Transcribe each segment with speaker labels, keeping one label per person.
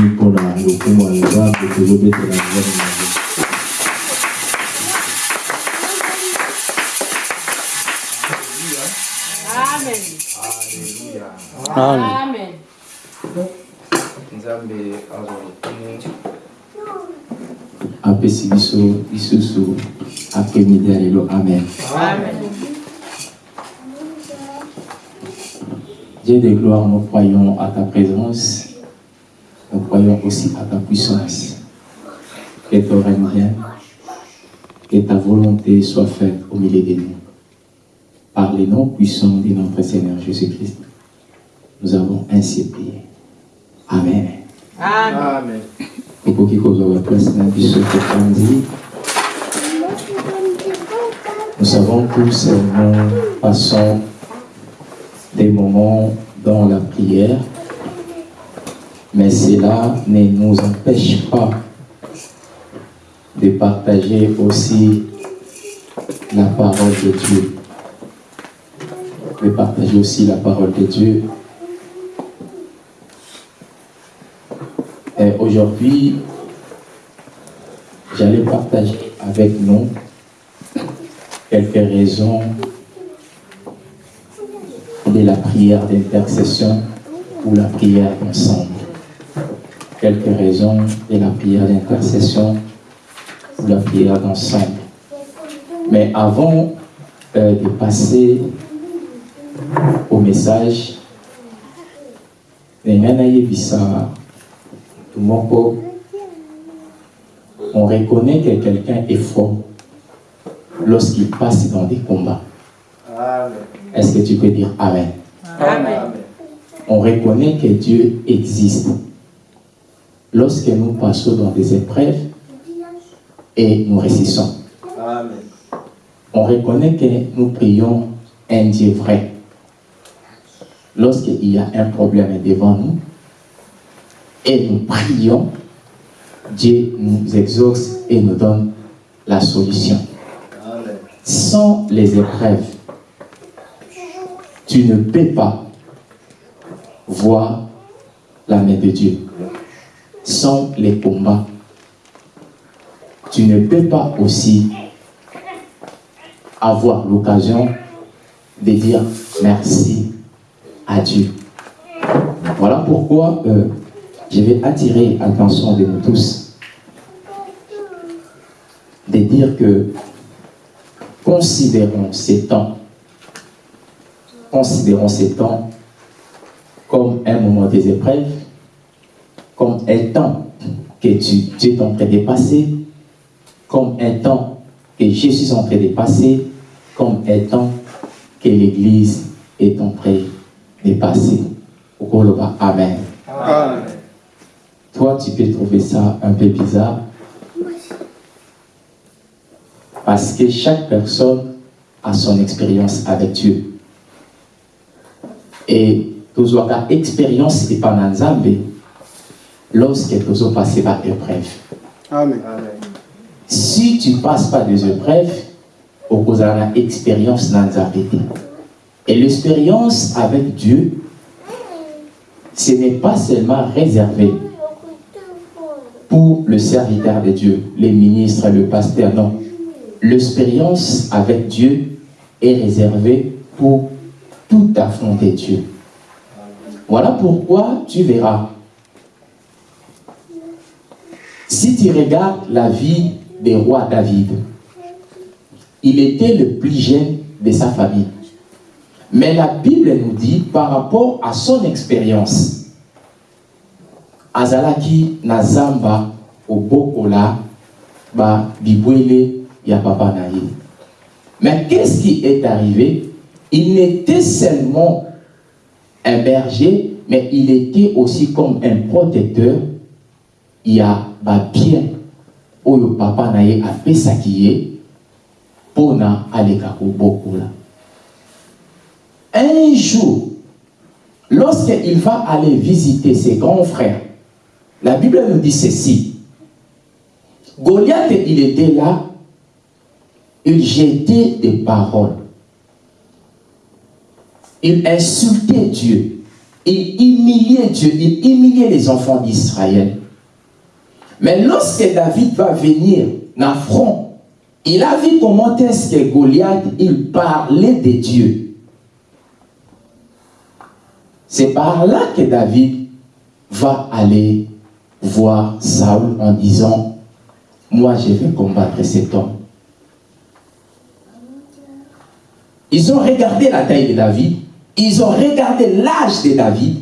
Speaker 1: mpona lokumu ya nzambe tozobetela nzambe
Speaker 2: Amen.
Speaker 3: nzambe azwa lokumu
Speaker 1: apesi biso lisusu après-midi ya lelo amen Dieu de gloire, nous croyons à ta présence, nous croyons aussi à ta puissance. Que ton règne vienne, que ta volonté soit faite au milieu de nous. Par les noms puissants de notre Seigneur Jésus-Christ, nous avons ainsi prié. Amen.
Speaker 3: amen
Speaker 1: kozwa baplace na biso topanzi nous savons tous nous passons des moments dans la prière mais cela ne nous empêche pas de partager aussi la parole de Dieu. De partager aussi la parole de Dieu. Et aujourd'hui, j'allais partager avec nous quelques raisons la prière d'intercession ou la prière ensemble. Quelques raisons de la prière d'intercession ou la prière d'ensemble. Mais avant euh, de passer au message, on reconnaît que quelqu'un est fort lorsqu'il passe dans des combats. Est-ce que tu peux dire Amen?
Speaker 3: Amen
Speaker 1: On reconnaît que Dieu existe. Lorsque nous passons dans des épreuves et nous
Speaker 3: amen
Speaker 1: on reconnaît que nous prions un Dieu vrai. Lorsqu'il y a un problème devant nous et nous prions, Dieu nous exauce et nous donne la solution.
Speaker 3: amen
Speaker 1: Sans les épreuves, tu ne peux pas voir la main de Dieu. Sans les combats, tu ne peux pas aussi avoir l'occasion de dire merci à Dieu. Voilà pourquoi euh, je vais attirer l'attention de nous tous de dire que considérons ces temps, considérons ces temps comme un moment des épreuves, comme un temps que tu, tu es en train de passer, comme un temps que je suis en train de passer, comme un temps que l'Église est en train de passer. Amen.
Speaker 3: amen
Speaker 1: Toi, tu peux trouver ça un peu bizarre. Parce que chaque personne a son expérience avec Dieu. Et avons expérience pas Nzambe lorsque passé par épreuve.
Speaker 3: amen
Speaker 1: Si tu ne passes pas des épreuves, au cause de l'expérience Nzambe. Et l'expérience avec Dieu, ce n'est pas seulement réservé pour le serviteur de Dieu, les ministres, le pasteur, non. L'expérience avec Dieu est réservée pour tout affronter Dieu. Voilà pourquoi tu verras. Si tu regardes la vie des rois David, il était le plus jeune de sa famille. Mais la Bible nous dit, par rapport à son expérience, azalaki na zamba obokola ba bibwele ya. Mais qu'est-ce qui est arrivé? Il n'était seulement un berger, mais il était aussi comme un protecteur. Il y a bien oyo papa na ye apesaki ye pona aleka là. Un jour, lorsqu'il va aller visiter ses grands frères, la Bible nous dit ceci. Goliath, il était là, il jetait des paroles. Il insultait Dieu. Il humiliait Dieu. Il humiliait les enfants d'Israël. Mais lorsque David va venir dans front, il a vu comment est-ce que Goliath, il parlait de Dieu. C'est par là que David va aller voir Saul en disant, moi je vais combattre cet homme. Ils ont regardé la taille de David, ils ont regardé l'âge de David.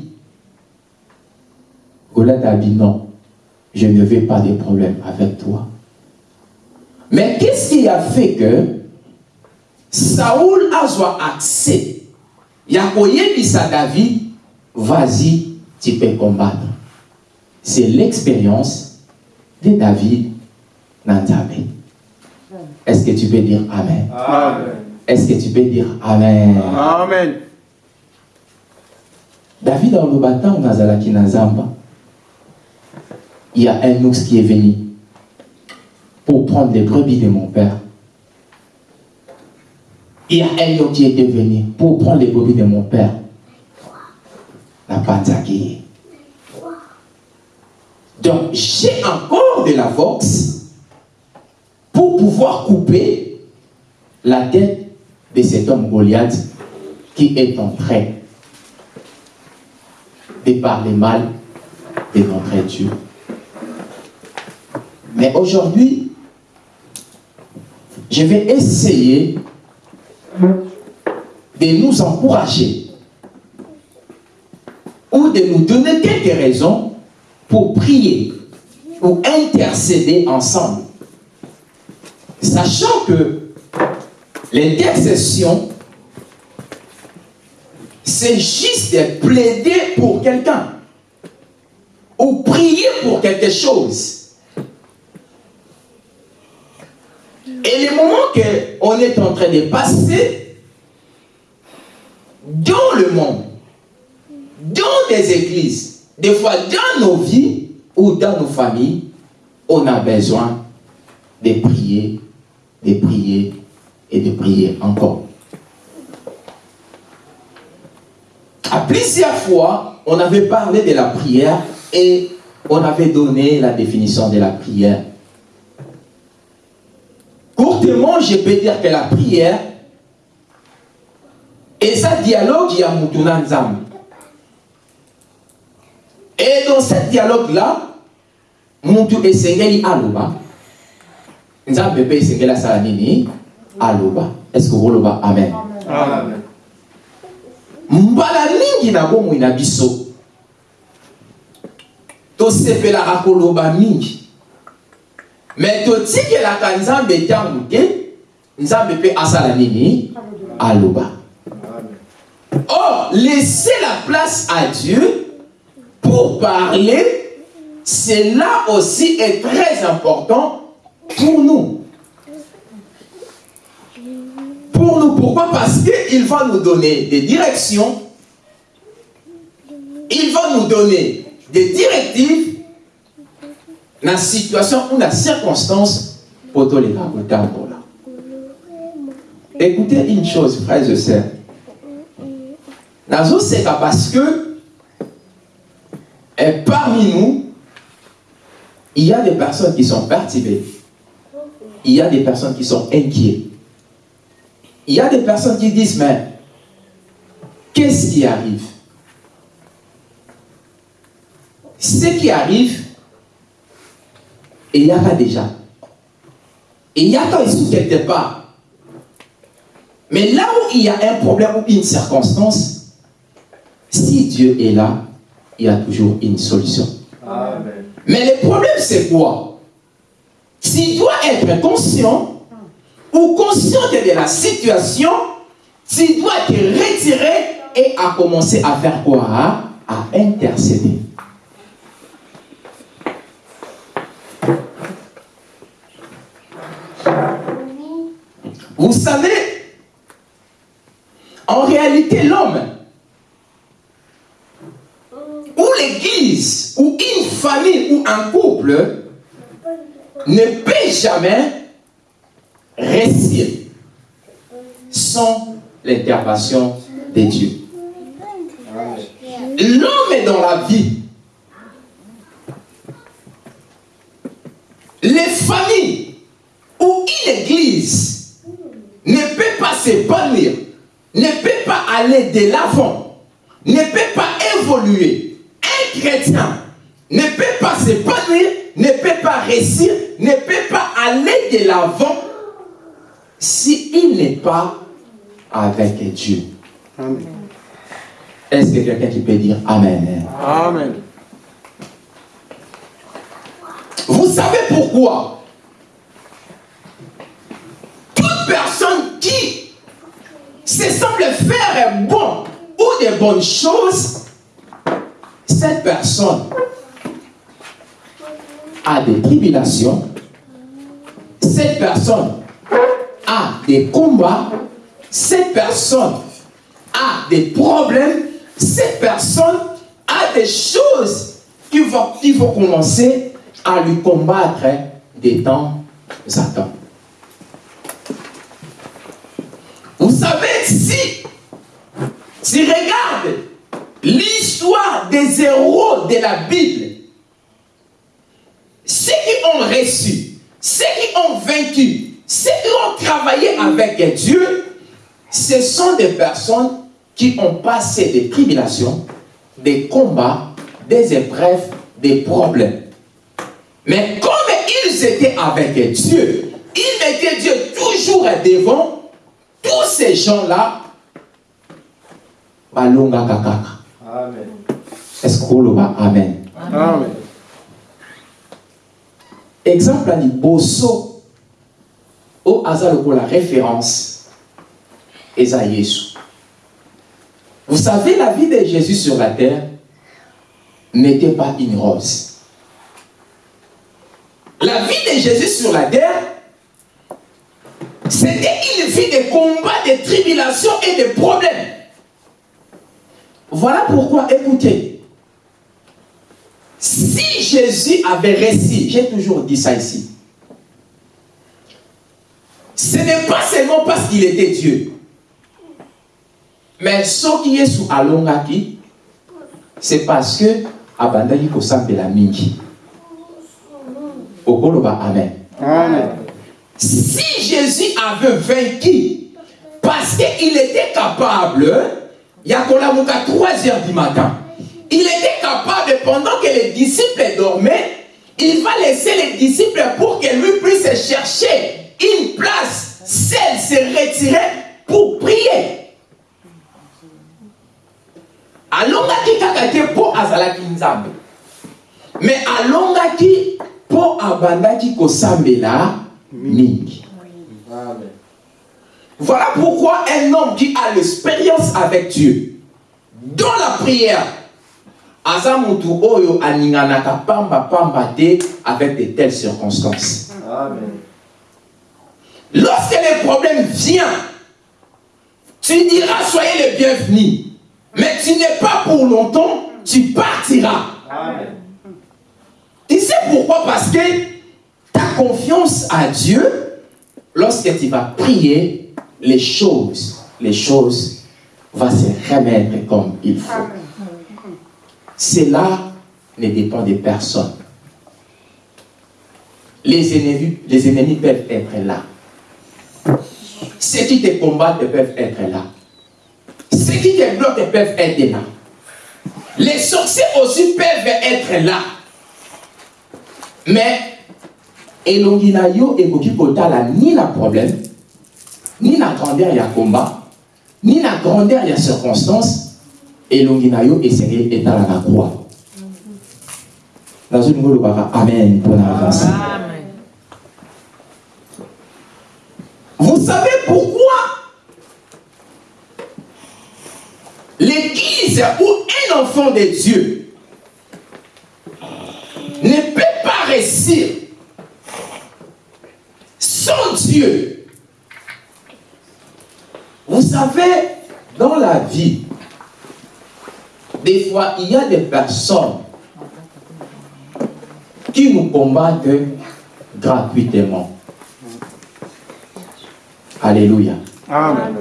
Speaker 1: Goliath a dit non, je ne veux pas de problème avec toi. Mais qu'est-ce qui a fait que Saoul a soit accès? Il y a David, vas-y, tu peux combattre. C'est l'expérience de David Nanzabé. Est-ce que tu peux dire Amen? Amen. Est-ce que tu peux dire Amen?
Speaker 3: Amen.
Speaker 1: David le bâton, Nazalaki Nazamba il y a un ours qui est venu pour prendre les brebis de mon père. Il y a un autre qui est venu pour prendre les brebis de mon père. La panzaki. Donc, j'ai encore de la force pour pouvoir couper la tête de cet homme Goliath qui est en train de parler mal de notre Dieu. Mais aujourd'hui, je vais essayer de nous encourager ou de nous donner quelques raisons pour prier ou intercéder ensemble. Sachant que l'intercession, c'est juste de plaider pour quelqu'un ou prier pour quelque chose. Et les moments qu'on est en train de passer dans le monde, dans des églises, des fois dans nos vies ou dans nos familles, on a besoin de prier, de prier et de prier encore. À plusieurs fois, on avait parlé de la prière et on avait donné la définition de la prière. Courtement, je peux dire que la prière et ça dialogue, Nzam. Et dans ce dialogue-là, Moutou Esengeli Aloba, Nzam Pepe Esengela Salanini Aloba. Est-ce que vous Amen. Amen. Mbala mingi na bomoi na biso. Tosepelaka koloba mingi. Me totikelaka nzambe ntango te nzambe mpe asala nini? Aloba. Or laisser la place à Dieu pour parler cela aussi est très important pour nous pour nous pourquoi? Parce qu'il va nous donner des directions il va nous donner des directives la situation ou la circonstance pour les. Écoutez une chose, frères et sœurs. Nazo c'est parce que et parmi nous, il y a des personnes qui sont perturbées. Il y a des personnes qui sont inquiètes. Il y a des personnes qui disent, mais qu'est-ce qui arrive? Ce qui arrive, il y a pas déjà. Il y a pas ici quelque part. Mais là où il y a un problème ou une circonstance, si Dieu est là, il y a toujours une solution. Mais le problème, c'est quoi? Tu dois être conscient ou conscient de la situation, tu dois te retirer et à commencer à faire quoi? À intercéder. Vous savez, en réalité, l'homme ou l'église ou une famille ou un couple ne peut jamais réussir sans l'intervention de Dieu. L'homme est dans la vie. Les familles ou une église ne peut pas s'épanouir, ne peut pas aller de l'avant, ne peut pas évoluer. Un chrétien ne peut pas s'épanouir, ne peut pas réussir, ne peut pas aller de l'avant s'il n'est pas avec Dieu. Est-ce que quelqu'un qui peut dire Amen?
Speaker 3: Amen.
Speaker 1: Vous savez pourquoi? Toute personne qui se semble faire bon ou des bonnes choses, cette personne a des tribulations, cette personne a des combats, cette personne a des problèmes, cette personne a des choses qu'il faut, faut commencer à lui combattre des temps temps. Vous savez, si, si regarde l'histoire des héros de la Bible, ceux qui ont reçu, ceux qui ont vaincu, ceux qui ont travaillé avec Dieu, ce sont des personnes qui ont passé des tribulations, des combats, des épreuves, des problèmes. Mais comme ils étaient avec Dieu, ils mettaient Dieu toujours devant, tous ces gens-là, kakaka.
Speaker 3: Amen.
Speaker 1: Est-ce va Amen.
Speaker 3: Amen.
Speaker 1: Exemple à bosso au hasard pour la référence Yesu. Vous savez, la vie de Jésus sur la terre n'était pas une rose. La vie de Jésus sur la terre, c'était une vie de combats, de tribulations et de problèmes. Voilà pourquoi, écoutez, si Jésus avait réussi, j'ai toujours dit ça ici, ce n'est pas seulement parce qu'il était Dieu. Mais ce qui est sous Alongaki, c'est parce que abandaki kosambela mingi. Okoloba amen.
Speaker 3: Amen.
Speaker 1: Si Jésus avait vaincu, parce qu'il était capable, il y a 3 heures du matin, il était capable, pendant que les disciples dormaient, il va laisser les disciples pour que lui puisse chercher une place, seul se retirer pour prier. alongaki kaka te mpo azalaki nzambe me alongaki mpo abandaki kosambela mingi voilà pourquoi un homme qui a l'expérience avec Dieu dans la prière aza mutu oyo aninganaka pamba pamba te avec de telles circonstances
Speaker 3: Amen.
Speaker 1: Lorsque le problème vient tu diras soyez les bienvenus mais tu n'es pas pour longtemps tu partiras
Speaker 3: Amen.
Speaker 1: Tu sais pourquoi? Parce que ta confiance à Dieu, lorsque tu vas prier, les choses, les choses vont se remettre comme il faut. Cela ne dépend de personne. Les ennemis, les ennemis peuvent être là. Ceux qui te combattent peuvent être là. Ceux qui te bloquent peuvent être là. Les sorciers aussi peuvent être là. Mais elongi na yo ekoki kotala ni na problème ni na grandeur ya combat ni na grandeur ya circonstance elongi na yo esengeli etalaka kwa nazolingi olobaka amen mpona avance vous savez pourquoi? L'église ou un enfant de Dieu ne peut pas réussir sans Dieu. Vous savez, dans la vie, des fois, il y a des personnes qui nous combattent gratuitement. Alléluia.
Speaker 3: Amen.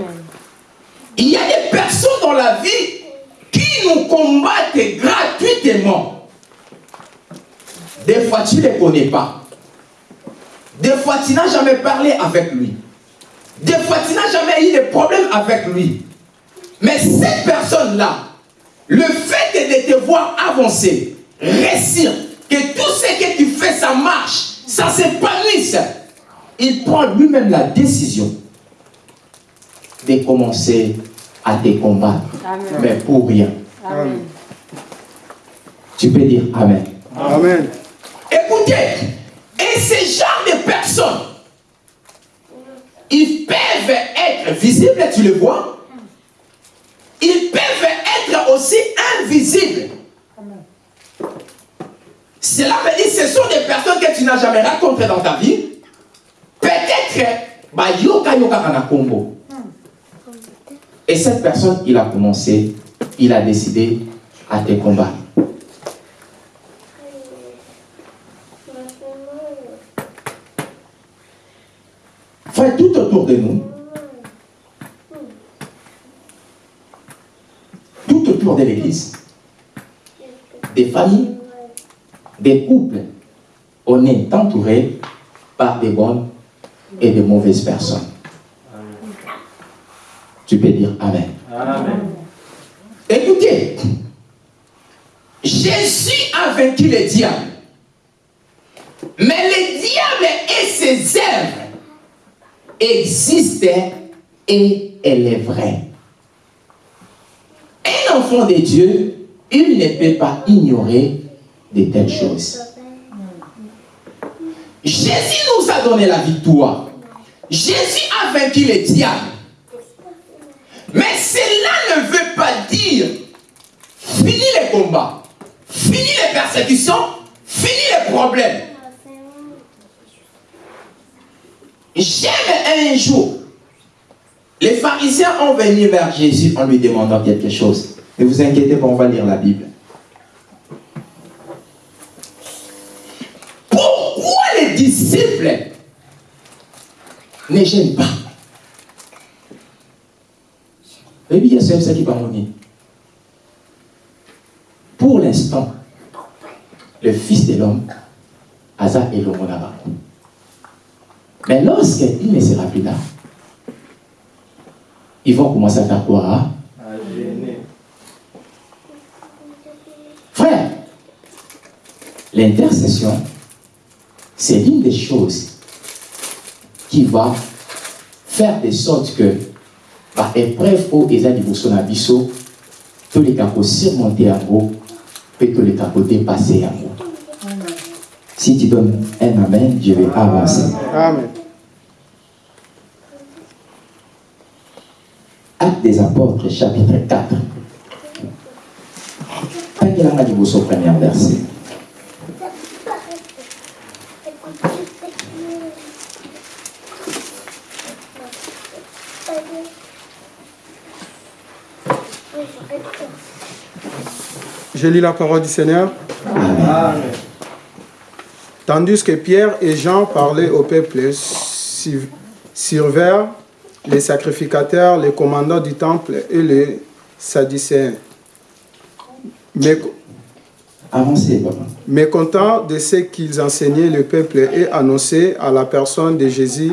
Speaker 1: Il y a des personnes dans la vie qui nous combattent gratuitement. Des fois, tu ne les connais pas. Des fois, tu n'as jamais parlé avec lui. Des fois, tu n'as jamais eu de problème avec lui. Mais cette personne-là, le fait de te voir avancer, réussir, que tout ce que tu fais, ça marche, ça s'épanouisse, il prend lui-même la décision de commencer à te combattre.
Speaker 4: Amen.
Speaker 1: Mais pour rien.
Speaker 4: Amen.
Speaker 1: Tu peux dire Amen.
Speaker 3: Amen.
Speaker 1: Écoutez, et ce genre de personnes, ils peuvent être visibles, tu le vois? Ils peuvent être aussi invisibles. Cela veut dire que ce sont des personnes que tu n'as jamais rencontrées dans ta vie. Peut-être, bah, yoka yoka kana Congo. Et cette personne, il a commencé, il a décidé à te combattre. Frère, tout autour de nous, tout autour de l'église, des familles, des couples, on est entouré par des bonnes et de mauvaises personnes. Tu peux dire Amen.
Speaker 3: Amen.
Speaker 1: Écoutez, Jésus a vaincu le diable. Mais le diable et ses œuvres existent et elle est vraie. Un enfant de Dieu, il ne peut pas ignorer de telles choses. Jésus nous a donné la victoire. Jésus a vaincu le diable. Mais cela ne veut pas dire fini les combats, fini les persécutions, fini les problèmes. J'aime un jour, les pharisiens ont venu vers Jésus en lui demandant quelque chose. Ne vous inquiétez pas, on va lire la Bible. Pourquoi les disciples ne gênent pas? C'est ça qui va mourir. Pour l'instant, le Fils de l'homme, Asa et le Mais lorsqu'il ne sera plus là, ils vont commencer à faire quoi hein? Frère, l'intercession, c'est l'une des choses qui va faire de sorte que, par épreuve où ils ont niveau sur biseau, tous les cas surmonter en haut, et tous les cas dépasser en haut. Si tu donnes un amen, je vais avancer.
Speaker 3: Amen.
Speaker 1: Acte des apôtres, chapitre 4. Tangelanga liboso premier verset.
Speaker 3: Je lis la parole du Seigneur.
Speaker 1: Amen.
Speaker 3: Tandis que Pierre et Jean parlaient au peuple, sur- survinrent les sacrificateurs, les commandants du temple et les sadducéens. Mais,
Speaker 1: Avancez, papa.
Speaker 3: mécontents de ce qu'ils enseignaient le peuple et annonçaient à la personne de Jésus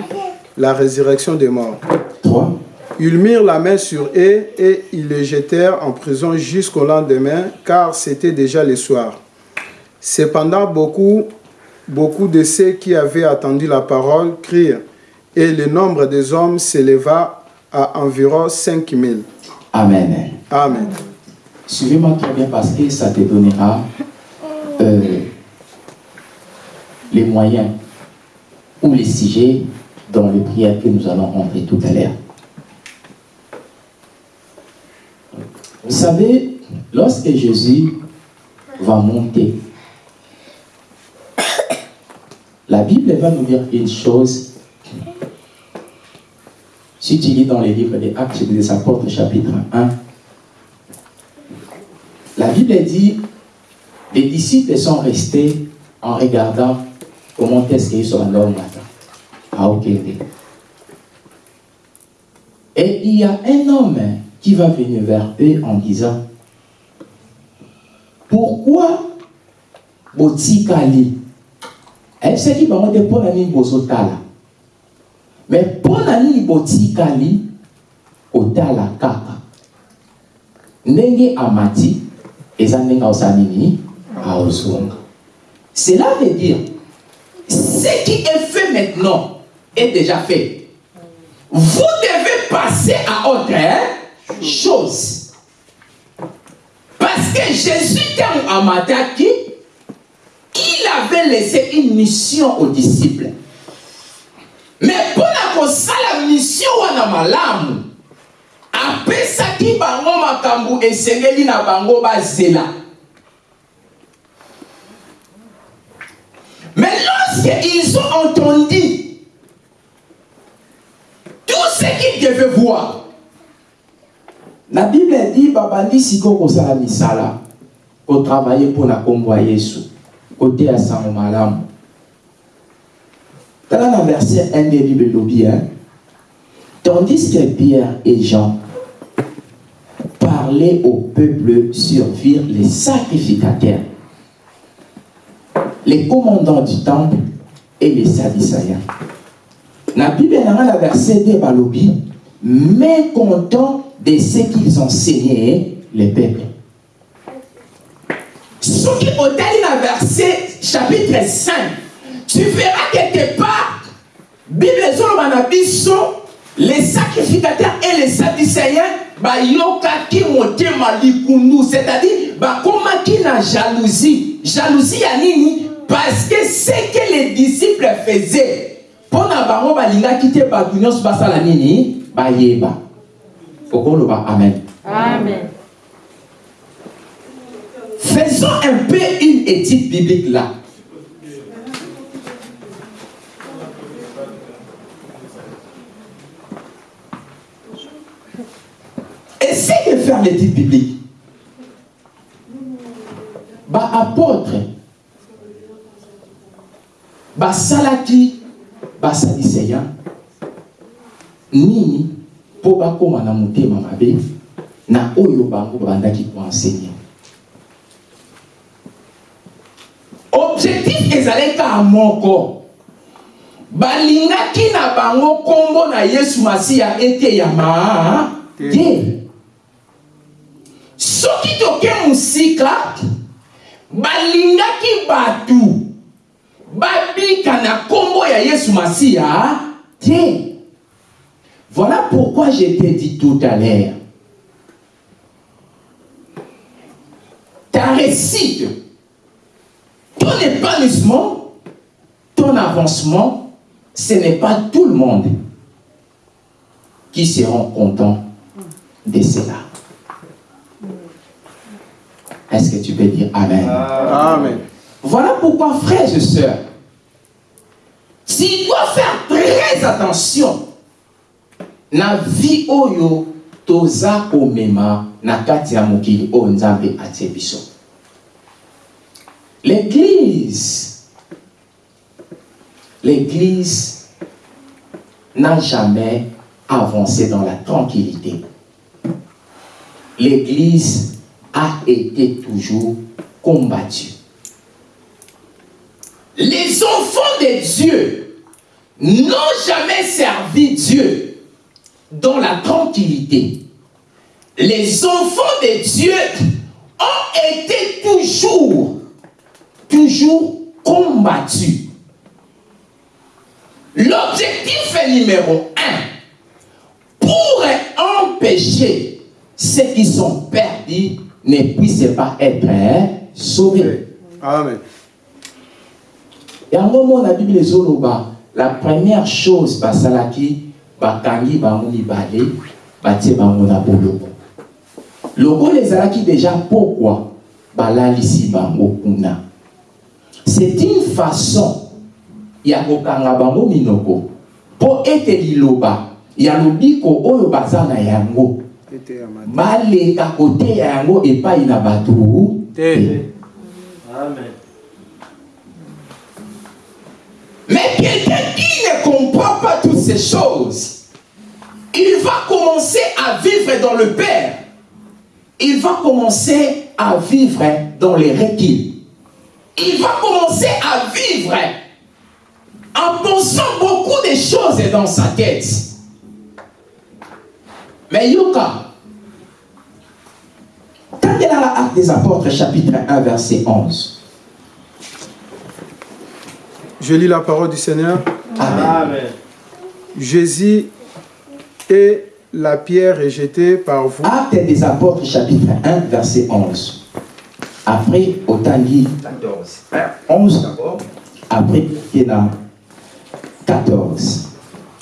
Speaker 3: la résurrection des morts.
Speaker 1: 3.
Speaker 3: Ils mirent la main sur eux et ils les jetèrent en prison jusqu'au lendemain, car c'était déjà le soir. Cependant, beaucoup, beaucoup de ceux qui avaient attendu la parole crient, et le nombre des hommes s'éleva à environ 5000.
Speaker 1: Amen.
Speaker 3: Amen.
Speaker 1: Suivez-moi très bien parce que ça te donnera euh, les moyens ou les sujets dans les prières que nous allons rentrer tout à l'heure. Vous savez, lorsque Jésus va monter, la Bible va nous dire une chose. Si tu lis dans les livres des Actes des Apôtres, chapitre 1, la Bible dit les disciples sont restés en regardant comment est-ce qu'ils sont là au matin, Okende. Et il y a un homme qui va venir vers eux en disant Pourquoi botikali ebisaki bango te mpo na nini bozotala me mpo na nini botikali kotala kaka. Ndenge amati eza ndenge aosala nini? Aozonga. Cela veut dire ce qui est fait maintenant est déjà fait. Vous devez passer à autre chose. Parce que Jésus, quand Amataki, il avait laissé une mission aux disciples. Mais pour la mission wana malamu, apesaki bango makambo esengeli na bango bazela. Mais lorsqu'ils ont entendu tout ce qu'ils devaient voir, la bible dit babandi sikoyo kosala misala kotravaille mpona nkombo ya yesu koteya sango malamu tala na verset 1 de bible elobi tandis que pierre et jean parlaient au peuple survirent les sacrificateurs les commandants du temple et les sadducéens. Na bible nanga na verset 2 balobi mécontent de ce qu'ils enseignaient les peuples. Ce qui na verset chapitre 5, tu verras quelque part, Bible les sacrificateurs et les sadducéens likundu, c'est-à-dire bakomaki na jalousie? Jalousie ya nini? Parce que ce que les disciples faisaient, mpo na bango balingaki te bato nyonso basala nini? Bayeba. Amen.
Speaker 2: Amen.
Speaker 1: Faisons un peu une étude biblique là. Essayez de faire l'étude biblique. Ba apôtre, ba salaki, ba sadicéen, nini mpo bakóma na motema mabe na oyo bango babandaki koenseigner. Objectif ezalaki kaka moko. Balingaki na bango nkombo na yesu masiya eteyama te. soki toke mosika balingaki bato babika na nkombo ya yesu masiya te Voilà pourquoi je t'ai dit tout à l'heure. Ta réussite, ton épanouissement, ton avancement, ce n'est pas tout le monde qui seront contents de cela. Est-ce que tu peux dire Amen?
Speaker 3: Amen.
Speaker 1: Voilà pourquoi, frères et sœurs, tu dois faire très attention oyo komema l'église l'église n'a jamais avancé dans la tranquillité. L'église a été toujours combattue. Les enfants de Dieu n'ont jamais servi Dieu dans la tranquillité. Les enfants de Dieu ont été toujours, toujours combattus. L'objectif numéro un, pour empêcher ceux qui sont perdus ne puissent pas être sauvés.
Speaker 3: Amen.
Speaker 1: Et à un moment, la Bible ezoloba, la première chose, basalaki, bakangi bango mibale batie bango na boloko lokola ezalaki déjà pokwa balalisi bango kuna. C'est une façon ya kokanga bango minoko mpo ete liloba ya lobiko oyo baza na yango. Baleka koteya yango epai na bato. Te
Speaker 2: Amen.
Speaker 4: Mais comprend pas toutes ces choses, il va commencer à vivre dans le Père.
Speaker 1: il va commencer à vivre dans les requis.
Speaker 4: Il va commencer à vivre en pensant beaucoup de choses dans sa tête.
Speaker 1: Mais Yoka, quand il a l'acte des apôtres, chapitre 1, verset 11,
Speaker 3: Je lis la parole du Seigneur.
Speaker 1: Amen.
Speaker 2: Amen.
Speaker 3: Jésus et la pierre est jetée par vous.
Speaker 1: Acte des apôtres, chapitre 1, verset 11. Après, autant dit
Speaker 4: 14.
Speaker 1: 11, après, il y a 14.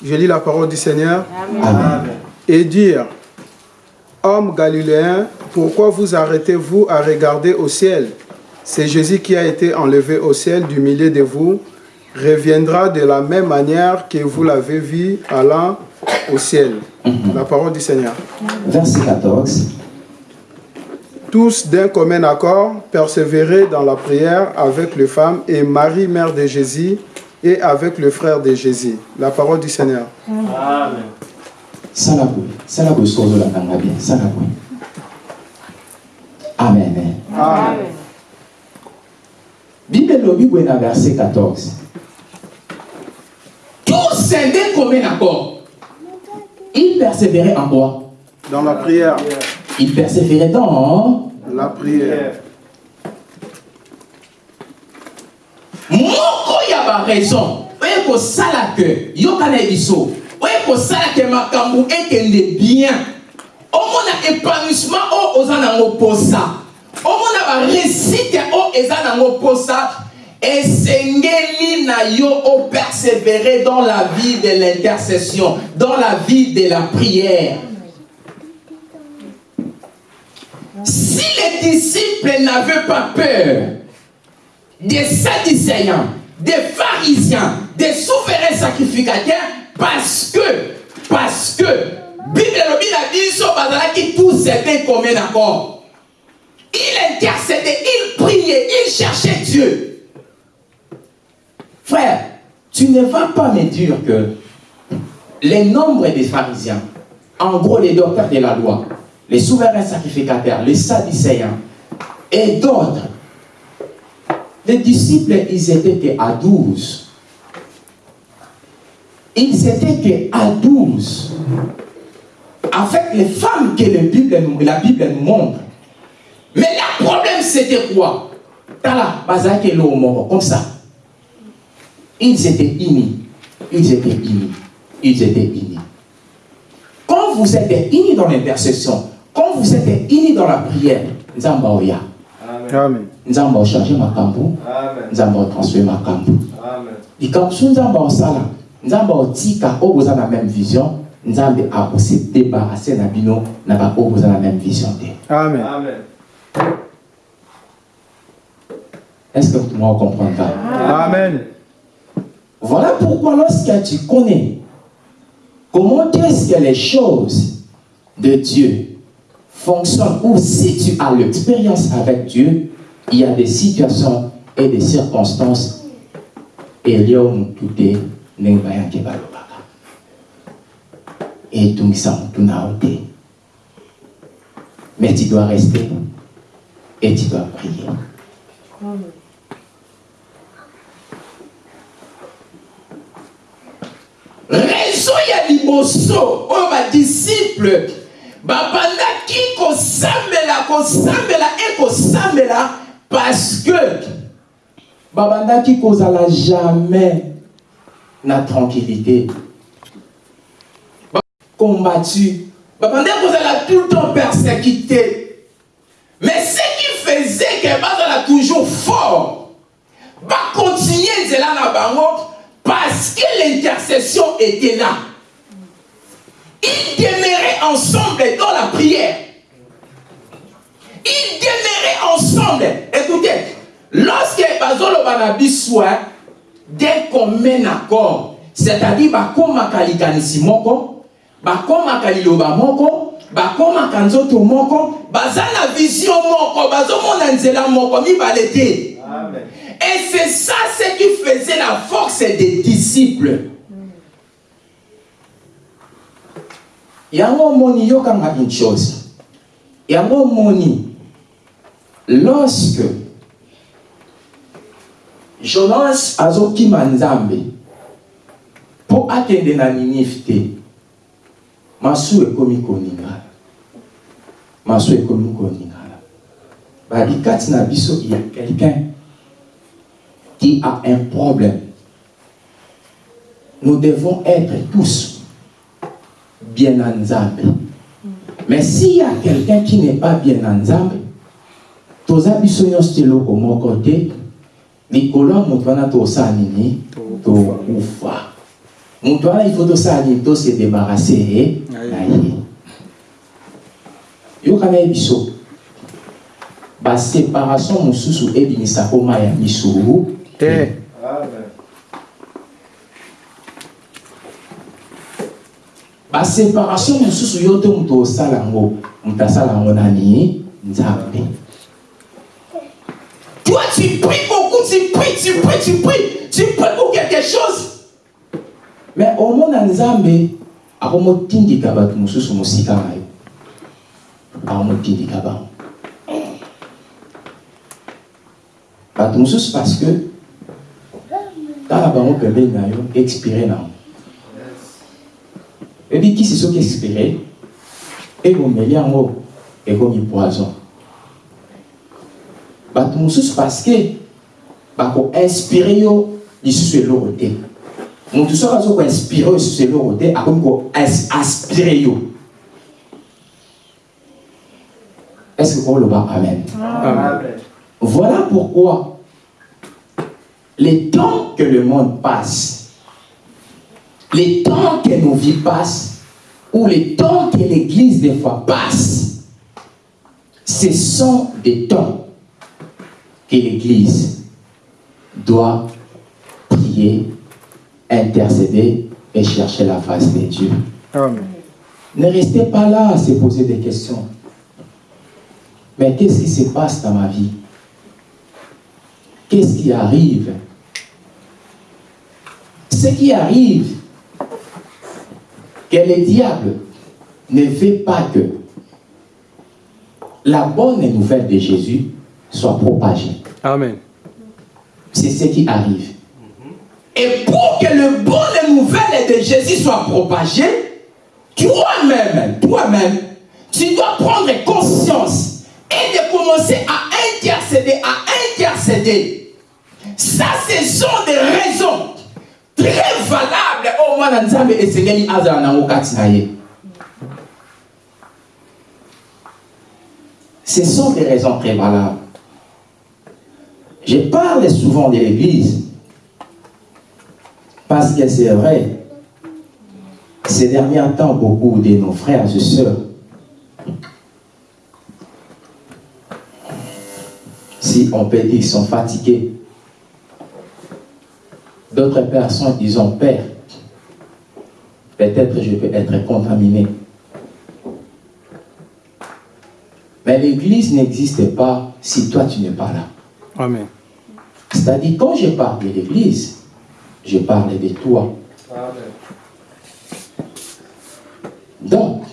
Speaker 3: Je lis la parole du Seigneur.
Speaker 1: Amen.
Speaker 3: Et dire, Homme galiléen, pourquoi vous arrêtez-vous à regarder au ciel? C'est Jésus qui a été enlevé au ciel du milieu de vous, reviendra de la même manière que vous l'avez vu allant au ciel. La parole du Seigneur.
Speaker 1: Verset 14.
Speaker 3: Tous d'un commun accord, persévérer dans la prière avec les femmes et Marie, mère de Jésus, et avec le frère de Jésus. La parole du Seigneur.
Speaker 2: Amen.
Speaker 1: Amen.
Speaker 2: Amen.
Speaker 1: Bible verset 14.
Speaker 4: Tous scindaient comme un accord.
Speaker 1: Il persévérait en quoi
Speaker 3: Dans la prière.
Speaker 1: Il persévérait dans
Speaker 3: La prière.
Speaker 4: moko ya baraison oye yokana biso oye kosala ke makambo ekende bien omona épanouissement oyo oza nango posa omona baresite oyo eza nango posa esengeli na yo opersévérer dans la vie de l'intercession dans la vie de la prière si les disciples n'avaient pas peur des Sadducéens, des pharisiens, des souverains sacrificateurs, parce que, parce que, Bible na biso bazalaki tous étaient comme un accord. Il intercédait, il priait, il cherchait Dieu.
Speaker 1: Frère, tu ne vas pas me dire que les nombres des pharisiens, en gros les docteurs de la loi, les souverains sacrificateurs, les sadducéens et d'autres, les disciples, ils étaient que à 12. Ils étaient que à 12. Avec les femmes que la Bible, nous montre.
Speaker 4: Mais le problème c'était quoi?
Speaker 1: Comme ça. Ils étaient unis. Ils étaient unis. Ils étaient unis. Quand vous êtes unis dans l'intercession, quand vous êtes unis dans la prière, Nzamba oya.
Speaker 2: Amen.
Speaker 3: Amen.
Speaker 1: Nzamba changer makambo.
Speaker 2: Amen.
Speaker 1: Nzamba transférer makambo.
Speaker 2: Amen.
Speaker 1: likambo so nzambe osala nzambe otika oyo boza na même vision nzambe akose débarrasse na bino na baoyo boza na même vision
Speaker 3: Amen.
Speaker 2: Amen.
Speaker 1: est-ce que tout le monde comprend ça
Speaker 3: Amen.
Speaker 1: Voilà pourquoi lorsque tu connais comment est-ce que les choses de Dieu fonctionnent, ou si tu as l'expérience avec Dieu, il y a des situations et des circonstances. Et na yo te mais tu dois rester et tu dois prier
Speaker 4: raison ya liboso oyo badisiple babandaki kosambela kosambela e kosambela parce que
Speaker 1: babandaki kozala jamais na tranquillité. Combattu.
Speaker 4: Babandaki kozala tout le temps persécuté. Mais ce qui faisait que bazala toujours fort bakontinue nzela na bango parce que l'intercession était là ils demeuraient ensemble dans la prière
Speaker 1: Ils demeuraient ensemble. Écoutez, lorsque Bazolo Banabi soit d'un commun accord, c'est-à-dire bakomaka likanisi moko, bakomaka liloba moko, bakomaka nzoto moko, baza na vision moko, bazomona nzela moko, mibale te. Et c'est ça ce qui faisait la force des disciples. yango omoni yokanga une chose. Yango omoni lorsque jonas azokima nzambe mpo akende na ninive te masu ekomi koningana. Masu ekomi koningana. Babi kati na biso il y a quelqu'un qui a un problème. Nous devons être tous bien en Nzambe. Mais s'il y a quelqu'un qui n'est pas bien en Nzambe, toza biso nyonso te eloko moko te likolo ya moto wana tosala nini? Tokufa moto wana ifo tosala nini? Tose débarrasse na ye yokana ye biso. Baséparation mosusu ebimisaka mai ya
Speaker 3: te
Speaker 2: Amen.
Speaker 1: baséparation mosusu yo te moto osala yango. Moto asala yango nani nzambe. Toi tu pries beaucoup tu pries tu pries tu pries. Tu pries pour quelque chose. Mais omona nzambe akomotindika bato mosusu mosika na yo. Akomotindika bango. Bato mosusu parce que tala bango pembeni na yo expire nango ebi kisi soki expire ebomeli yango ekomi poison. Bato mosusu parceke bakoinspire yo lisusu eloko te motu soki aza koinspire yo lisusu eloko te akomi koaspire yo. Est-ce que oloba amen
Speaker 2: Amen.
Speaker 1: Voilà pourquoi les temps que le monde passe, les temps que nos vies passent, ou les temps que l'Église des fois passe, ce sont des temps que l'Église doit prier, intercéder et chercher la face de Dieu.
Speaker 3: Amen.
Speaker 1: Ne restez pas là à se poser des questions. Mais qu'est-ce qui se passe dans ma vie? Qu'est-ce qui arrive Ce qui arrive, que le diable ne veut pas que la bonne nouvelle de Jésus soit propagée.
Speaker 3: Amen.
Speaker 1: C'est ce qui arrive. Et pour que le bonne nouvelle de Jésus soit propagée, toi-même, toi-même, tu dois prendre conscience et de commencer à intercéder, à intercéder. Ça, ce sont des raisons très valables au moins dans Nzambe esengeli azala nango. Ce sont des raisons très valables. Je parle souvent de l'Église parce que c'est vrai, ces derniers temps, beaucoup de nos frères et sœurs, si on peut dire qu'ils sont fatigués, d'autres personnes, ils ont peur. Peut-être je peux être contaminé. Mais l'Église n'existe pas si toi tu n'es pas là.
Speaker 3: Amen.
Speaker 1: C'est-à-dire, quand je parle de l'Église, je parle de toi.
Speaker 2: Amen.
Speaker 1: Donc,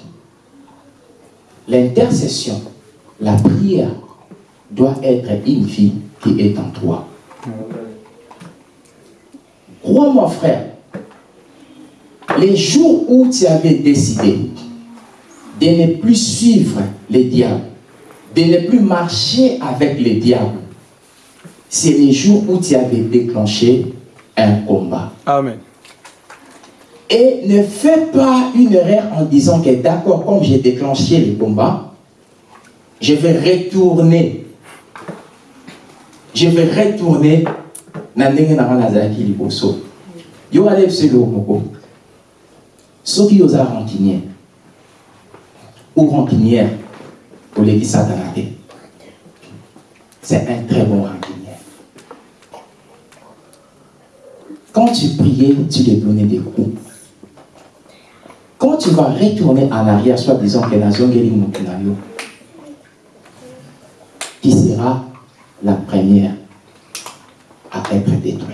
Speaker 1: l'intercession, la prière, doit être une vie qui est en toi.
Speaker 2: Amen.
Speaker 1: Crois-moi, frère, les jours où tu avais décidé de ne plus suivre les diables, de ne plus marcher avec les diables, c'est les jours où tu avais déclenché un combat.
Speaker 3: Amen.
Speaker 1: Et ne fais pas une erreur en disant que d'accord, comme j'ai déclenché le combat, je vais retourner. Je vais retourner ndenge na nga nazalaki liboso. Yo ale biso eloko moko. Soki oza rancunier ou rancunière oleki satana te. c'est un très bon rancunier. Quand tu priais, tu lui donnais des coups. Quand tu vas retourner en arrière, soit disant que la zone qui sera la première à être détruite.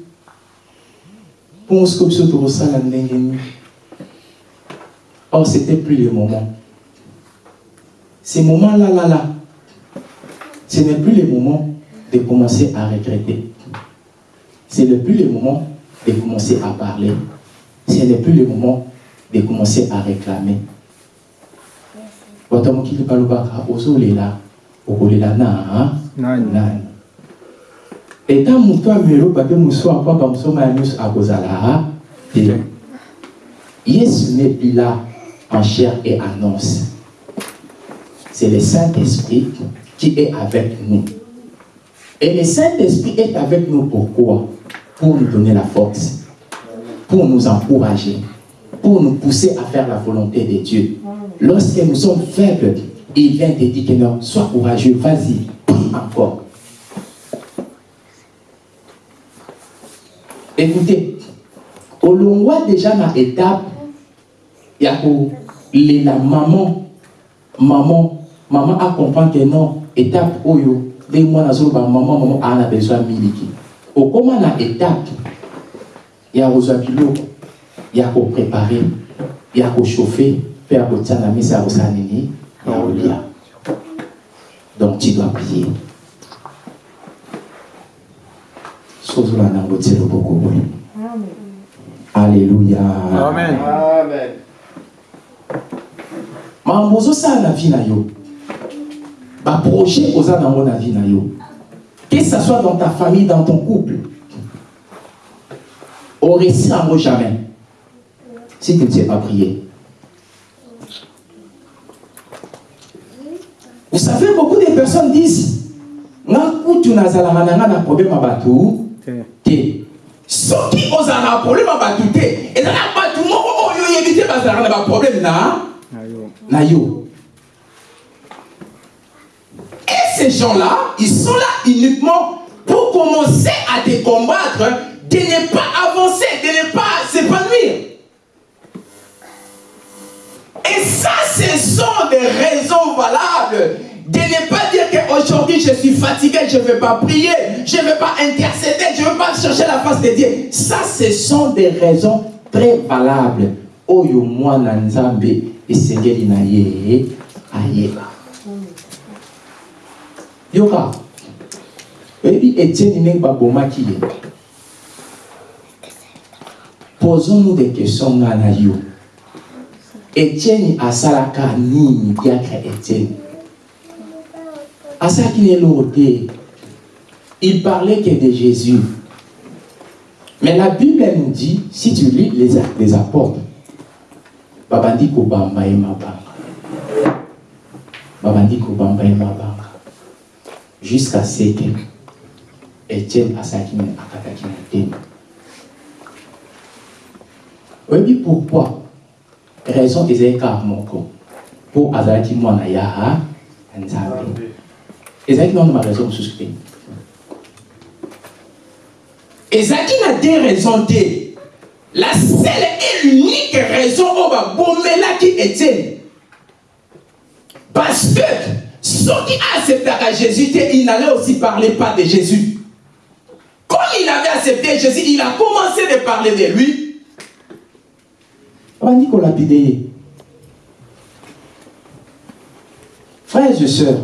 Speaker 1: mpo siko biso tokosala ndenge nini or c'était plus le moment Ces moments-là, là, là, ce n'est plus le moment de commencer à regretter. Ce n'est plus le moment de commencer à parler. Ce n'est plus le moment de commencer à réclamer. bato mokili balobaka ozolela okolela na nani? Eta moto ameloba mpe mosu apapa mosoma ya nyonso akozala te yesu n'est plus là en chair et annonce c'est le Saint-Esprit qui est avec nous. Et le Saint-Esprit est avec nous pourquoi? Pour nous donner la force, pour nous encourager, pour nous pousser à faire la volonté de Dieu. Lorsque nous sommes faibles, il vient te dire que non, sois courageux, vas-y, encore. Écoutez, au long déjà dans l'étape, il y a la maman, maman maman a compris que non étape oyo ndenge mwana azoloba maman maman aa na besoin miliki. Okóma na étape ya kozwa biloko ya koprépare ya kochauffe mpe ya kotia na misa ya kosala nini ya kolia donc tu dois prier alleluya
Speaker 3: Amen.
Speaker 2: Amen.
Speaker 1: makambo ozosala na vie na yo. Projet oza nango na vie na yo. Que ce soit dans ta famille dans ton couple réussir yango jamais. Si tu ne sais pas prier vous savez beaucoup de personnes disent nga kutu nazalaka na nga na problème ya bato te. Soki ozala na problème ya bato te eza na bato moko oyo oyebi te bazalaka na baproblème na? Na yo. Ces gens-là, ils sont là uniquement pour commencer à te combattre, de ne pas avancer, de ne pas s'épanouir. Et ça, ce sont des raisons valables de ne pas dire qu'aujourd'hui je suis fatigué, je ne vais pas prier, je ne vais pas intercéder, je ne vais pas chercher la face de Dieu. Ça, ce sont des raisons très valables. Oyo mwana nzambe esengeli na ye ayeba. yoka oyebi etienne ndenge babomaki ye posons-nous des questions nga na yo etienne asalaka nini diacre etienne? Asalaki na eloko te il parlait que de jésus. Mais la bible elle nous dit si tu lis les, les apôtres babandi kobamba ye mabanga babandi kobamba ye mabanga jusqu'à ce que Etienne asaki akataki na teme oyebi pourquoi? Raison ezali kaka moko mpo azalaki mwana ya nzambe ezalaki nano baraison mosusu te ezalaki na te raison te la seule et l'unique raison oyo babomelaki etienne parce que qui acceptera Jésus, il n'allait aussi parler pas de Jésus. Comme il avait accepté Jésus, il a commencé de parler de lui. Dit qu'on l'a Frères et sœurs,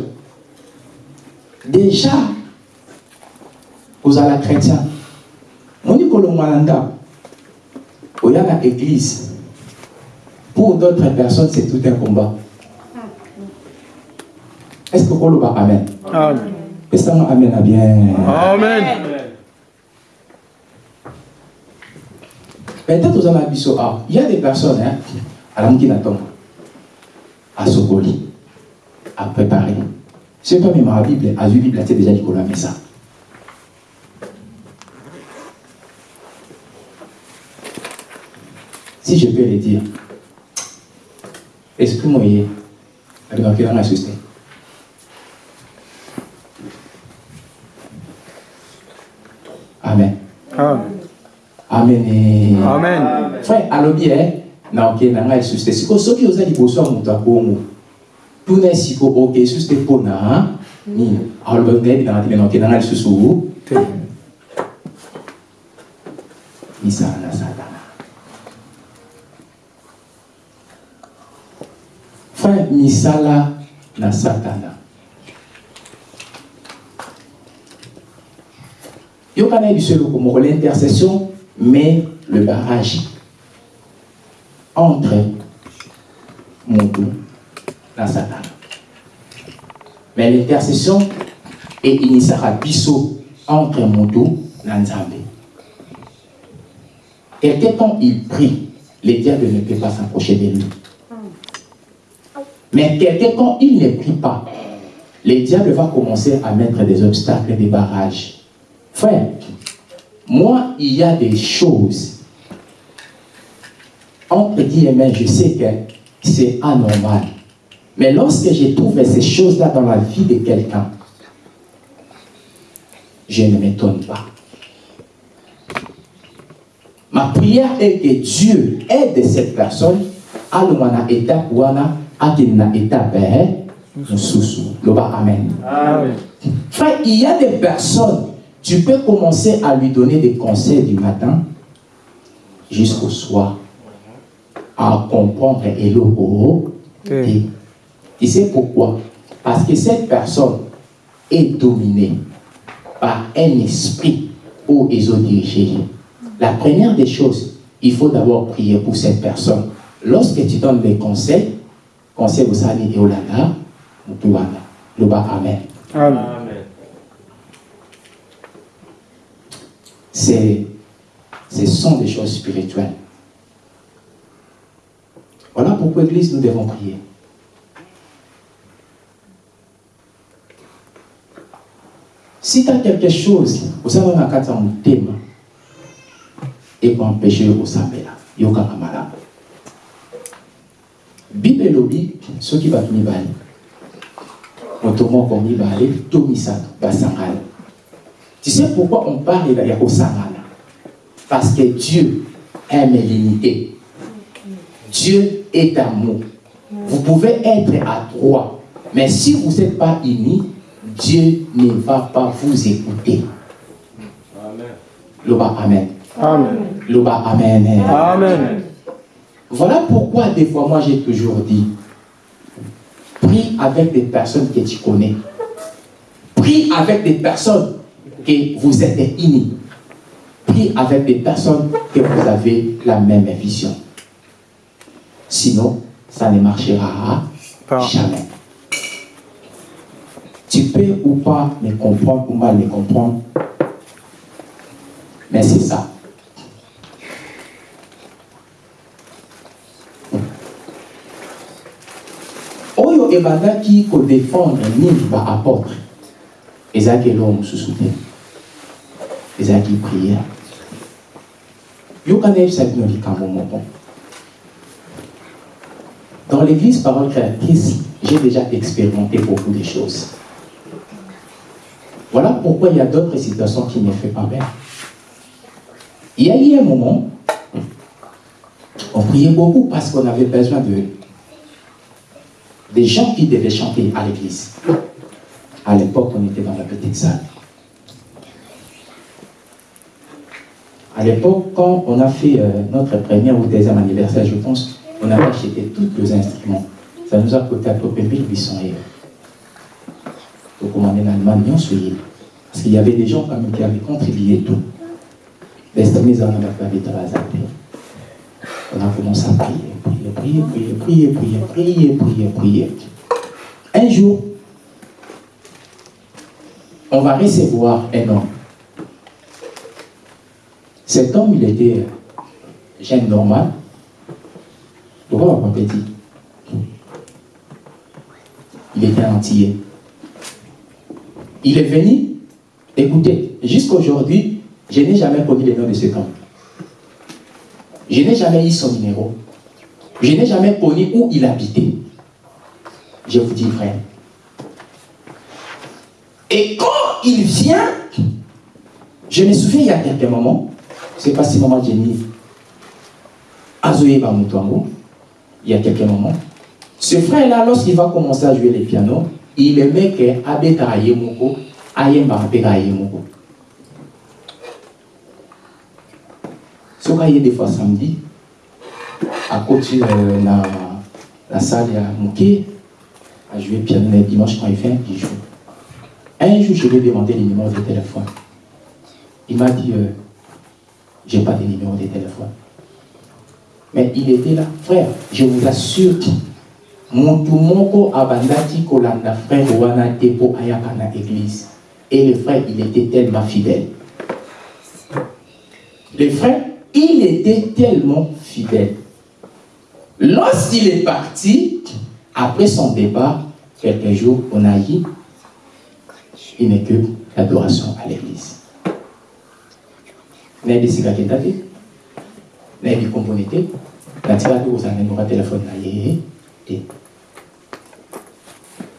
Speaker 1: Déjà, vous êtes chrétien. Vous avez église. Pour d'autres personnes, c'est tout un combat. Est-ce que vous avez Amen? Amen. Est-ce que Amen à bien?
Speaker 3: Amen.
Speaker 1: Peut-être vous avez. Il y a des personnes, hein, à l'âme qui n'attendent, à Sokoli, à préparer. C'est pas même la Bible, à la Bible, c'est déjà dit qu'on a ça. Si je peux le dire, esprit moyen, à démarquer dans la. Amen.
Speaker 3: Amen.
Speaker 1: Amen.
Speaker 3: Amen.
Speaker 1: Frère, à l'objet, n'a aucun n'a rien susté. Si vous avez dit pour soi, vous 뚜네시고 오게 수스테포나 니 알번데 나한테 나한테 나갈 수수 미사나 사다나 fin misala na satana. Yokana biso eloko moko l'intercession mais le barrage entre mais l'intercession eyinisaka biso entre moto na nzambe Quelqu'un, quand il prie, le diable ne peut pas s'approcher de lui. Mais quelqu'un, quand il ne prie pas, le diable va commencer à mettre des obstacles, des barrages. Frère, moi, il y a des choses, entre guillemets, je sais que c'est anormal. Mais lorsque je trouve ces choses-là dans la vie de quelqu'un, je ne m'étonne pas. Ma prière est que Dieu aide cette personne à na étape wana à na étape amen. Frère, il y a des personnes, tu peux commencer à lui donner des conseils du matin jusqu'au soir à comprendre et le. Tu sais pourquoi? Parce que cette personne est dominée par un esprit où ils ont dirigé. La première des choses, il faut d'abord prier pour cette personne. Lorsque tu donnes des conseils, conseil vous savez, et olala, mutuwana, loba amen.
Speaker 3: Amen.
Speaker 2: Amen.
Speaker 1: C'est, ce sont des choses spirituelles. Voilà pourquoi, Église, nous devons prier. Si tu as quelque chose, vous savez, on a quatre ans, thème, et pour empêcher au sambela, yoka malamu. Bible elobi, soki bato mibale, moto moko mibale, to misato, basangana. Tu sais pourquoi on parle de Yakosangana Parce que Dieu aime l'unité. Dieu est amour. Vous pouvez être à trois, mais si vous n'êtes pas unis, Dieu ne va pas vous écouter.
Speaker 2: Amen.
Speaker 1: Loba Amen.
Speaker 3: Amen.
Speaker 1: Loba Amen.
Speaker 3: Amen.
Speaker 1: Voilà pourquoi des fois moi j'ai toujours dit, prie avec des personnes que tu connais. Prie avec des personnes que vous êtes unis. Prie avec des personnes que vous avez la même vision. Sinon, ça ne marchera
Speaker 3: Pas.
Speaker 1: jamais. Tu peux ou pas me comprendre ou mal me comprendre, mais c'est ça. oyo ebandaki kodefendre mingi baapôtre ezalaki eloko mosusu te ezalaki priere yoka nayebisa bino likambo moko dans l'église parole créatrice j'ai déjà expérimenté beaucoup de choses pourquoi il y a d'autres situations qui ne font pas bien il y a eu un moment on priait beaucoup parce qu'on avait besoin de des gens qui devaient chanter à l'église. À l'époque, on était dans la petite salle. À l'époque, quand on a fait euh, notre premier ou deuxième anniversaire, je pense, on avait acheté tous les instruments. Ça nous a coûté à peu près 1800 euros. Donc, on en Allemagne, bien sûr. Parce qu'il y avait des gens quand même qui avaient contribué tout. On pas a commencé à prier, prier, prier, prier, prier, prier, prier, prier. Un jour, on va recevoir un homme. Cet homme, il était jeune normal. Pourquoi on petit Il était antillais. Il est venu, écoutez, jusqu'aujourd'hui, je n'ai jamais connu le nom de cet homme. Je n'ai jamais eu son numéro. Je n'ai jamais connu où il habitait. Je vous dis vrai. Et quand il vient, je me souviens il y a quelques moments, c'est pas si maman Jenny Azoye Bamutwango, il y a quelques moments, ce frère-là, lorsqu'il va commencer à jouer le piano, il aimait que Abeta Ayemoko, Ayemba Abeta Ayemoko. Ce qu'il y a des fois samedi, à côté de la, la salle, il y a Mouké, à jouer piano dimanche quand il fait, joue. Un jour, je lui ai demandé le numéro de téléphone. Il m'a dit, euh, j'ai pas de numéro de téléphone. Mais il était là, frère, je vous assure, Montu moko abandati kolanda frère wana te po ayaka na église. Et le frère, il était tellement fidèle. Le frère, il était tellement fidèle. Lorsqu'il est parti, après son départ, quelques jours, on a dit, il n'est que l'adoration à l'église. nayebi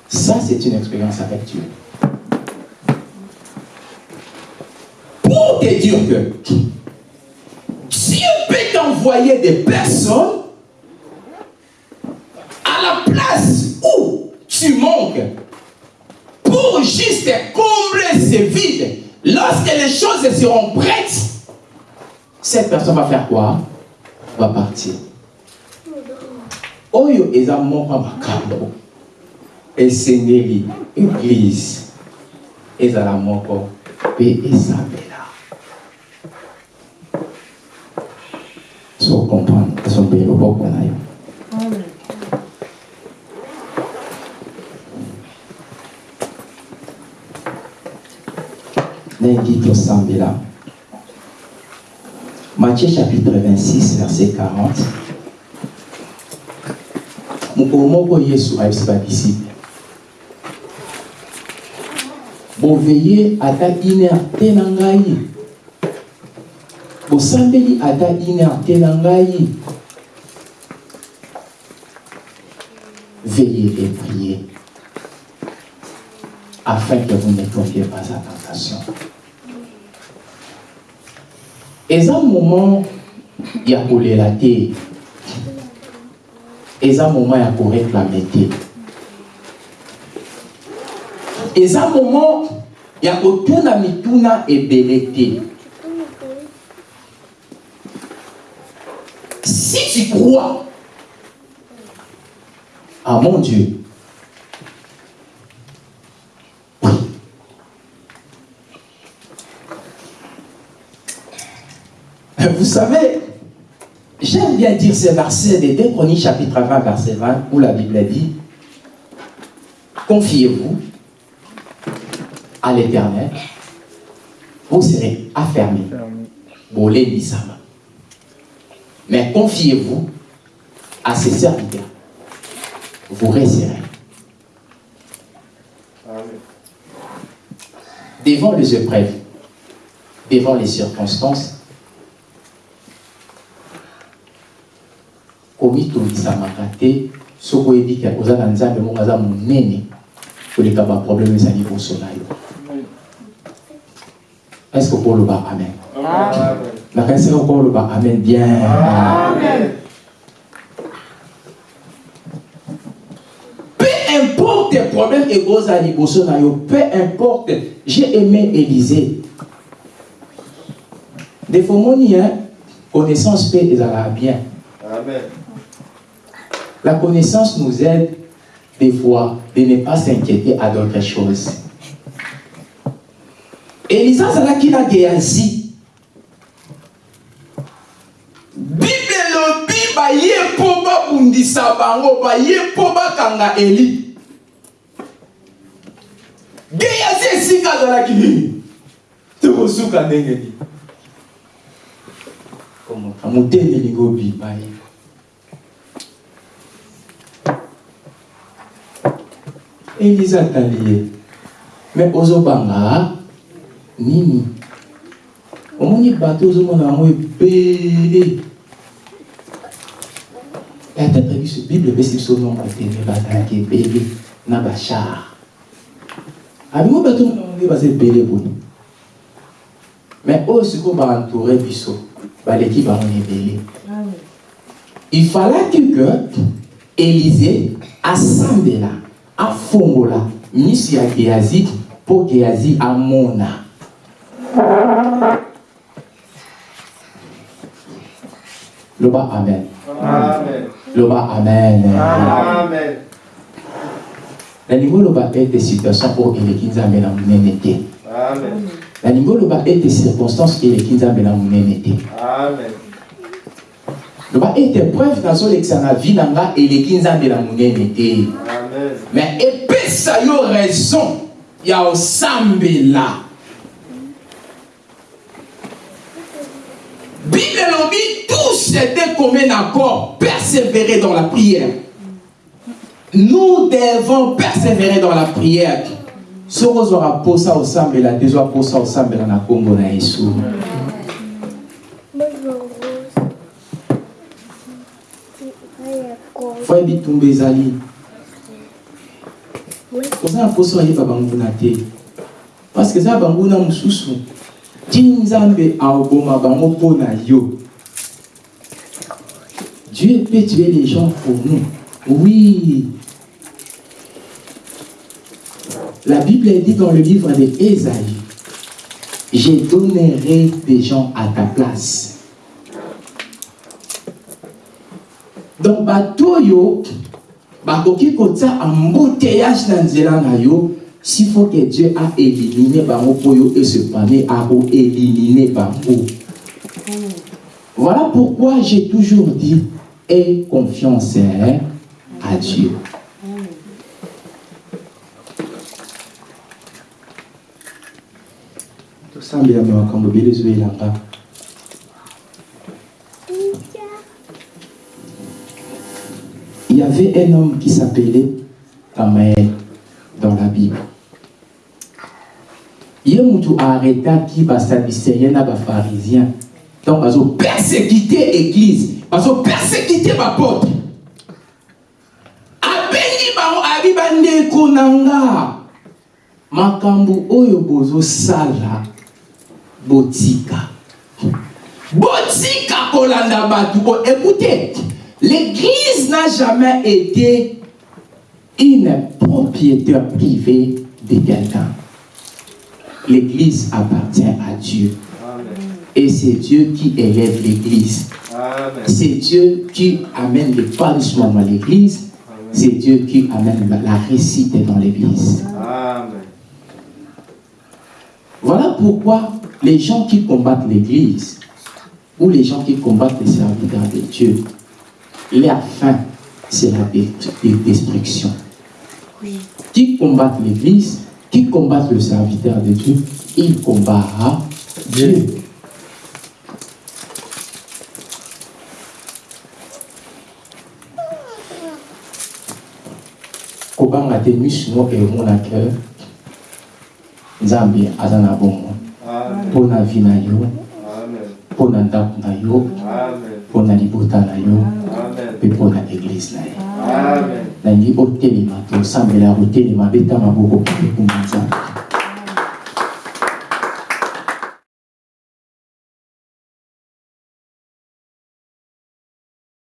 Speaker 1: ça c'est une expérience avec dieu
Speaker 4: Dire que Dieu peut t'envoyer des personnes à la place où tu manques pour juste combler ce vide. Lorsque les choses seront prêtes,
Speaker 1: cette personne va faire quoi? Va partir. Oyo eza moko ya makambo. Esengeli église. Ezala moko mpe esambela comprendre esombeli loboko na yo ndenge tosambela Matthieu chapitre 26, verset 40. mokolo moko yesu ayebisi badisiple boveye ata une heure te na ngai bosambeli ata une heure te na ngai veillez et priez afin que vous ne tombiez pas à tentation. Eza moment ya kolela te eza moment ya koreklame te eza moment ya kotuna mituna ebele te
Speaker 4: si tu crois,
Speaker 1: ah mon dieu. Vous savez, j'aime bien dire ces versets de 2 Chroniques chapitre 20, verset 20, où la Bible dit Confiez-vous à l'éternel, vous serez Nisama. Mais confiez-vous à ses serviteurs, vous resterez. Devant les épreuves, devant les circonstances, komitomisamaka te soki oyebi oza na nzambe moko aza monene koleka baproblème eza liboso na yo. Estce okoloba amen. Nakanisaka okoloba amen. Bien
Speaker 4: importe
Speaker 1: ekozala liboso na yo peu importe j'ai aimé élysée defo moni connaissance mpe ezalaka bien
Speaker 2: Amen.
Speaker 1: La connaissance nous aide des fois de ne pas s'inquiéter à d'autres choses.
Speaker 4: elisa azalaki na geazi bible elobi baye mpo babundisa bango baye mpo bakanga eli
Speaker 1: geyazi esika azalaki nini? Tokosuka ndenge nini? Motemelingi obima ye eliza atali ye me ozobanga nini? Omoni bato ozomona yango ebele. Atata biso bible epesi biso nombre tene bazalaki ebele na bachar abingo bato nde baza ebele boye me oyo sikoyo baentoure biso baleki bango na ebele il fallaki que élysée asambela afongola miso ya geazi mpo geazi amona loba amen.
Speaker 2: Amen.
Speaker 1: loba amen.
Speaker 2: Amen.
Speaker 1: Nalingi oloba ete situation oyo eleki nzambe na monene te
Speaker 2: Amen.
Speaker 1: nalingi oloba ete circonstance eleki nzambe na monene te
Speaker 2: Amen.
Speaker 1: loba ete preuve nazolekisa na vi na nga eleki nzambe na monene te
Speaker 2: Amen.
Speaker 1: mais epesa yo raison ya osambela bible elobi tous étaient commun accord persévérer dans la prière nous devons persévérer dans la prière. Soki ozwaka mposa osambela te zwa mposa osambela na nkombo na yesu. Fo bitumba ezali. Oza banguna te. Parceke eza banguna mosusu ti na yo. Dieu peut tuer les gens pour nous. Oui la bible dit dans le livre de Ésaïe je donnerai des gens à ta place donc bato oyo bakoki kotia embouteillage na nzela yo s'il faut que dieu a éliminé bango mpo yo esepane akoélimine bango. Voilà pourquoi j'ai toujours dit aie confiance hein, à dieu il y avait un homme qui s'appelait Tamaël dans la Bible. ye mutu arrêtaki basadicéen na bapharisien donc bazopersécuté église bazopersécuté bapotre abengi bango abi bandeko na nga makambo oyo bozosala botika. Botika kolanda écoutez l'église n'a jamais été une propriétaire privée de quelqu'un. L'église appartient à Dieu.
Speaker 2: Amen.
Speaker 1: et c'est Dieu qui élève l'église. C'est Dieu qui amène l'épanouissement dans l'église. C'est Dieu qui amène la- réussite dans l'église. Voilà pourquoi les gens qui combattent l'Église ou les gens qui combattent les serviteurs de Dieu, leur fin, c'est la destruction. Qui combattent l'Église, qui combattent le serviteur de Dieu, ils combattent Dieu. kobanga te miso moko emonaka nzambe aza na bomoi
Speaker 2: Amen.
Speaker 1: mpo na vi na yo.
Speaker 2: Amen.
Speaker 1: mpo na ndako na yo.
Speaker 2: Amen.
Speaker 1: mpo na libota na yo. Mpe mpo na eglize na ye nangi otelema tosambela kotelema beta maboko mpe kuma nzambe